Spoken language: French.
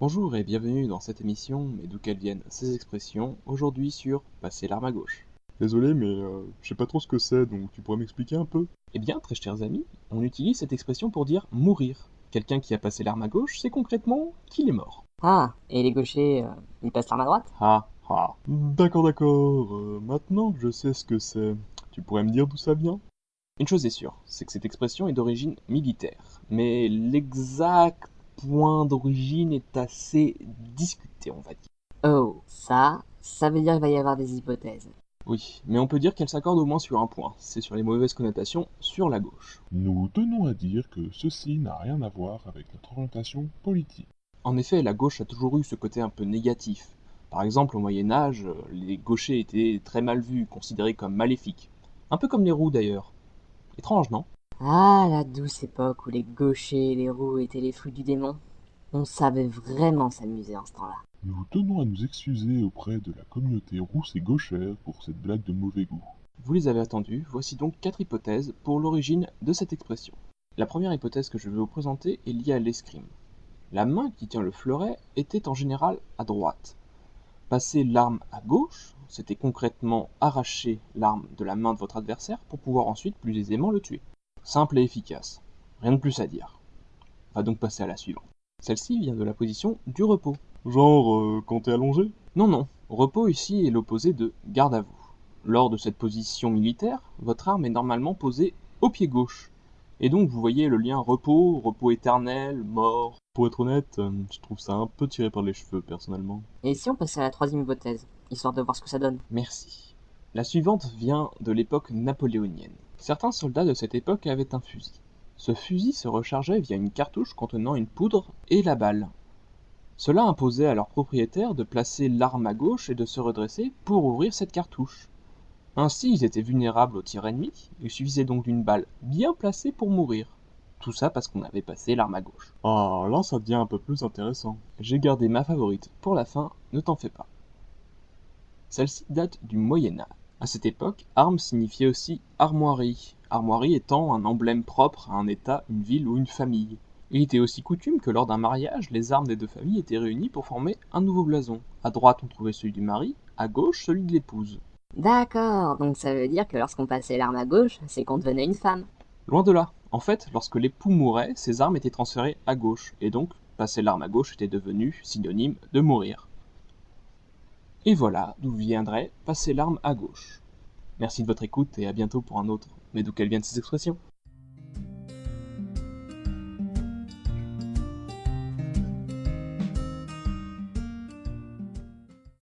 Bonjour et bienvenue dans cette émission, mais d'où qu'elles viennent ces expressions, aujourd'hui sur passer l'arme à gauche. Désolé, mais euh, je sais pas trop ce que c'est, donc tu pourrais m'expliquer un peu? Eh bien, très chers amis, on utilise cette expression pour dire mourir. Quelqu'un qui a passé l'arme à gauche, c'est concrètement qu'il est mort. Ah, et les gauchers, euh, ils passent l'arme à droite? Ah, ah. D'accord, d'accord. euh, maintenant que je sais ce que c'est, tu pourrais me dire d'où ça vient? Une chose est sûre, c'est que cette expression est d'origine militaire. Mais l'exact point d'origine est assez discuté, on va dire. Oh, ça, ça veut dire qu'il va y avoir des hypothèses. Oui, mais on peut dire qu'elle s'accorde au moins sur un point, c'est sur les mauvaises connotations sur la gauche. Nous tenons à dire que ceci n'a rien à voir avec notre orientation politique. En effet, la gauche a toujours eu ce côté un peu négatif. Par exemple, au Moyen Âge, les gauchers étaient très mal vus, considérés comme maléfiques. Un peu comme les roux d'ailleurs. Étrange, non? Ah, la douce époque où les gauchers et les roux étaient les fruits du démon. On savait vraiment s'amuser en ce temps-là. Nous tenons à nous excuser auprès de la communauté rousse et gauchère pour cette blague de mauvais goût. Vous les avez attendus, voici donc quatre hypothèses pour l'origine de cette expression. La première hypothèse que je vais vous présenter est liée à l'escrime. La main qui tient le fleuret était en général à droite. Passer l'arme à gauche, c'était concrètement arracher l'arme de la main de votre adversaire pour pouvoir ensuite plus aisément le tuer. Simple et efficace. Rien de plus à dire. On va donc passer à la suivante. Celle-ci vient de la position du repos. Genre, euh, quand t'es allongé? Non, non, repos ici est l'opposé de garde à vous. Lors de cette position militaire, votre arme est normalement posée au pied gauche. Et donc vous voyez le lien repos, repos éternel, mort. Pour être honnête, euh, je trouve ça un peu tiré par les cheveux, personnellement. Et si on passait à la troisième hypothèse, histoire de voir ce que ça donne Merci. La suivante vient de l'époque napoléonienne. Certains soldats de cette époque avaient un fusil. Ce fusil se rechargeait via une cartouche contenant une poudre et la balle. Cela imposait à leur propriétaire de placer l'arme à gauche et de se redresser pour ouvrir cette cartouche. Ainsi, ils étaient vulnérables aux tirs ennemis, il suffisait donc d'une balle bien placée pour mourir. Tout ça parce qu'on avait passé l'arme à gauche. Ah, là ça devient un peu plus intéressant. J'ai gardé ma favorite pour la fin, ne t'en fais pas. Celle-ci date du Moyen Âge. À cette époque, arme signifiait aussi armoirie, armoirie étant un emblème propre à un état, une ville ou une famille. Il était aussi coutume que lors d'un mariage, les armes des deux familles étaient réunies pour former un nouveau blason. À droite, on trouvait celui du mari, à gauche, celui de l'épouse. D'accord, donc ça veut dire que lorsqu'on passait l'arme à gauche, c'est qu'on devenait une femme. Loin de là. En fait, lorsque l'époux mourait, ses armes étaient transférées à gauche, et donc passer l'arme à gauche était devenu synonyme de mourir. Et voilà d'où viendrait passer l'arme à gauche. Merci de votre écoute et à bientôt pour un autre, mais d'où qu'elles viennent ces expressions?